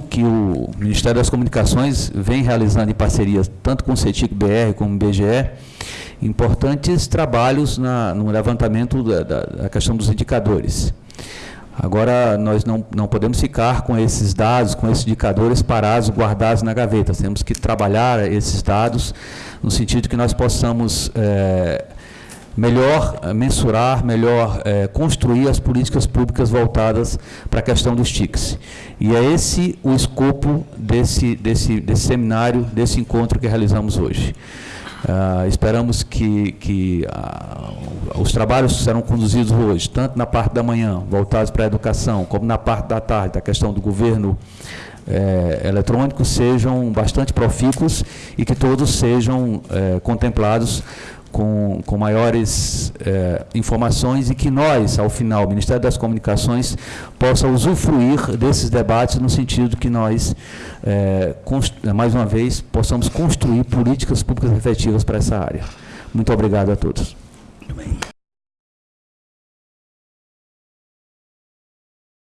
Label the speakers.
Speaker 1: que o Ministério das Comunicações vem realizando em parceria tanto com o CETIC BR como o BGE, importantes trabalhos na, no levantamento da, da, da questão dos indicadores. Agora, nós não, não podemos ficar com esses dados, com esses indicadores parados, guardados na gaveta. Temos que trabalhar esses dados no sentido que nós possamos é, melhor mensurar, melhor é, construir as políticas públicas voltadas para a questão dos TICs. E é esse o escopo desse, desse, desse seminário, desse encontro que realizamos hoje. Uh, esperamos que, que uh, os trabalhos serão conduzidos hoje, tanto na parte da manhã, voltados para a educação, como na parte da tarde, da questão do governo eh, eletrônico, sejam bastante profícuos e que todos sejam eh, contemplados com, com maiores eh, informações e que nós, ao final, o Ministério das Comunicações, possa usufruir desses debates no sentido que nós, eh, mais uma vez, possamos construir políticas públicas efetivas para essa área. Muito obrigado a todos.